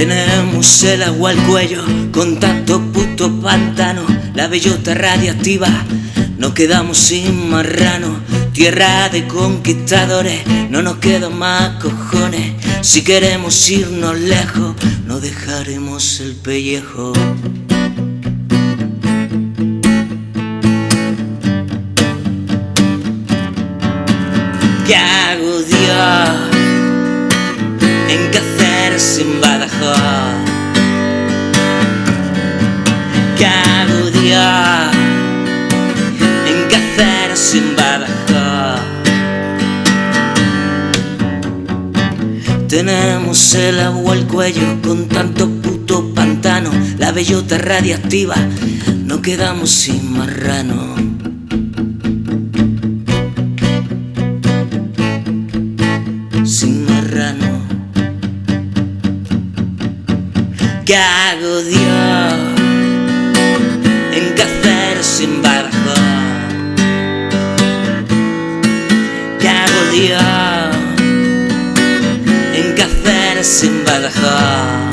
Tenemos el agua al cuello con tanto puto pantano, la bellota radiactiva, nos quedamos sin marrano, tierra de conquistadores, no nos quedan más cojones, si queremos irnos lejos, no dejaremos el pellejo. ¿Qué hago Dios? ¿Qué hago Dios? ¿En hacer sin Badajoz? Tenemos el agua al cuello con tanto puto pantano, la bellota radiactiva, no quedamos sin marrano. sin marrano. ¿Qué hago Dios? ¿En hacer sin Badajoz?